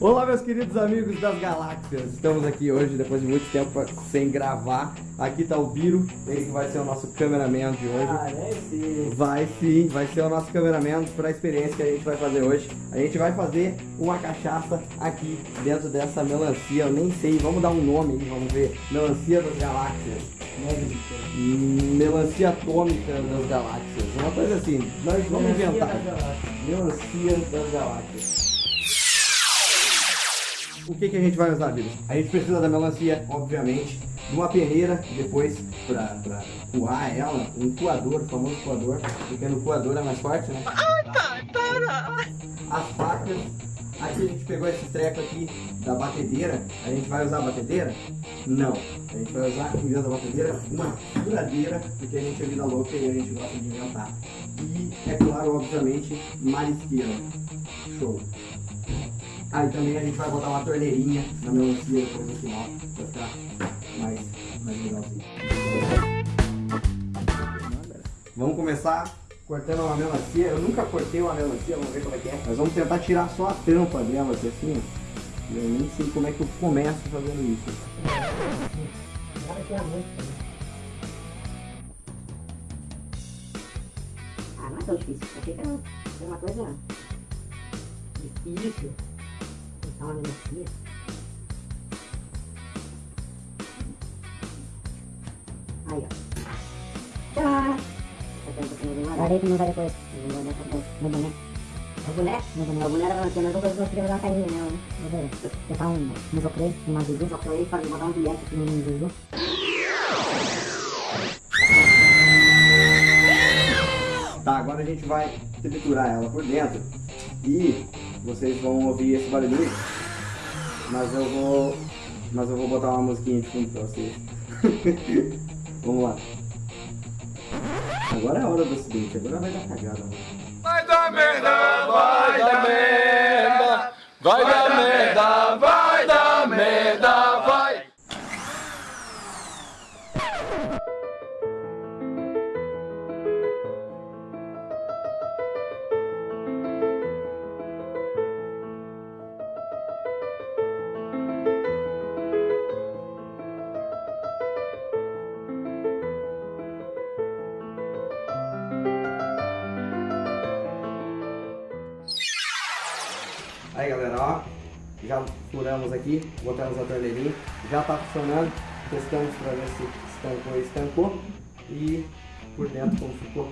Olá, meus queridos amigos das galáxias. Estamos aqui hoje, depois de muito tempo sem gravar. Aqui tá o Biro, ele que vai ser o nosso cameraman de hoje. Ah, ser. Vai sim, vai ser o nosso cameraman para a experiência que a gente vai fazer hoje. A gente vai fazer uma cachaça aqui dentro dessa melancia. Eu nem sei, vamos dar um nome aí, vamos ver. Melancia das galáxias. Melancia atômica das galáxias. Uma coisa assim, nós vamos inventar. Melancia das galáxias. O que, que a gente vai usar, Bíblia? A gente precisa da melancia, obviamente, de uma peneira, depois pra, pra coar ela, um coador, o famoso coador, porque no coador é mais forte, né? As facas, aqui a gente pegou esse treco aqui da batedeira, a gente vai usar a batedeira? Não, a gente vai usar, em vez da batedeira, uma furadeira, porque a gente é vida louca e a gente gosta de inventar. E, é claro, obviamente, marisqueira. Show. Aí também a gente vai botar uma torneirinha na melancia depois no final, pra ficar mais, mais legalzinho. Vamos começar cortando uma melancia. Eu nunca cortei uma melancia, vamos ver como é que é. Nós vamos tentar tirar só a tampa dela, aqui, assim, ó. Eu nem sei como é que eu começo fazendo isso. Ah, não é tão difícil. Achei que era era uma coisa difícil. Uma melancia. Aí, ó. Tchau! Guardei que não vai depois. No boné. No boné? No boné. O boné da melancia, mas eu vou querer dar uma carinha né? Vou ver. Botar um musoclê, uma. Musoclê, fazer botar um bilhete aqui no zuzu. Tá, agora a gente vai triturar ela por dentro e vocês vão ouvir esse barulho, mas eu vou, mas eu vou botar uma musiquinha de fundo pra vocês. Vamos lá. Agora é a hora do acidente, agora vai dar cagada. Vai dar merda, vai dar merda, vai dar merda, vai dar merda, Ó, já furamos aqui, botamos a torneirinha, já tá funcionando, testamos pra ver se estancou e estancou e por dentro como ficou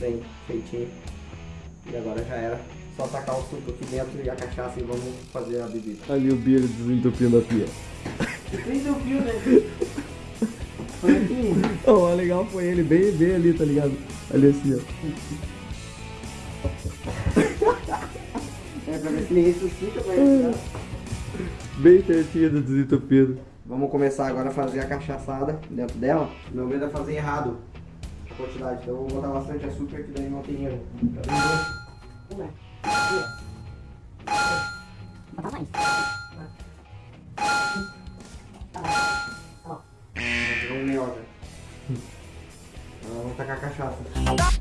bem feitinho. E agora já era, só tacar o suco aqui dentro e a cachaça e vamos fazer a bebida. Ali o Biro desentupindo a pia. Desentupiu, né? Foi aqui. Oh, o legal foi ele bem, bem ali, tá ligado? Ali assim, ó. É pra ver se ele ressuscita pra ele. Bem certinho do desentupido. Vamos começar agora a fazer a cachaçada dentro dela. Meu medo é fazer errado a quantidade, então eu vou botar bastante açúcar que daí não tem erro. Tá vendo? Botar mais. Virou um mel já. Agora vamos tacar a cachaça.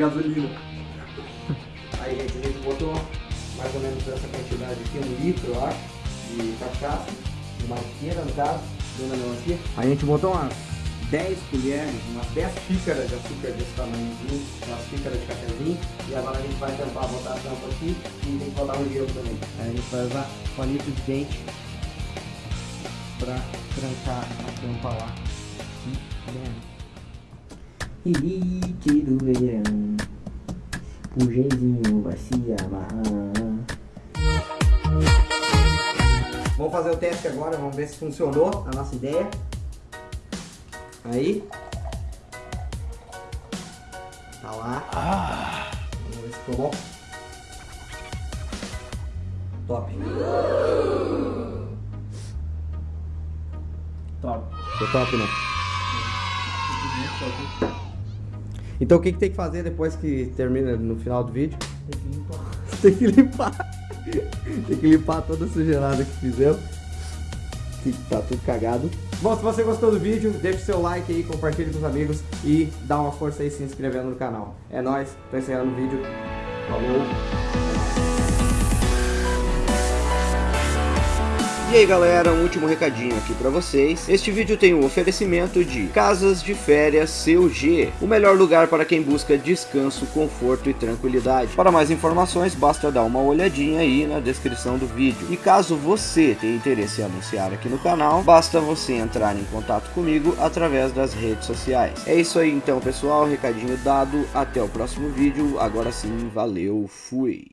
Gasolina. Aí, gente, a gente botou mais ou menos essa quantidade aqui, um litro, eu acho, de cachaça, de maqueira, no caso, da melancia. A gente botou umas 10 colheres, umas 10 xícaras de açúcar desse tamanhozinho, umas xícaras de cafezinho, e agora a gente vai tentar botar a tampa aqui e tem que botar um gelo também. Aí a gente vai usar palito de dente pra trancar a tampa lá. Dentro. Elite do verão O genzinho vai se amarrar. Vamos fazer o teste agora, vamos ver se funcionou a nossa ideia. Aí. Tá lá. Vamos ver se ficou bom. Top. Top. Ficou top, né? Então o que, que tem que fazer depois que termina no final do vídeo? Tem que limpar. tem que limpar toda a sujeirada que fizemos. que tá tudo cagado. Bom, se você gostou do vídeo, deixa o seu like aí, compartilhe com os amigos e dá uma força aí se inscrevendo no canal. É nóis, tô encerrando o vídeo. Falou! E aí galera, um último recadinho aqui pra vocês. Este vídeo tem o um oferecimento de Casas de Férias CUG, o melhor lugar para quem busca descanso, conforto e tranquilidade. Para mais informações, basta dar uma olhadinha aí na descrição do vídeo. E caso você tenha interesse em anunciar aqui no canal, basta você entrar em contato comigo através das redes sociais. É isso aí então pessoal, recadinho dado, até o próximo vídeo, agora sim, valeu, fui!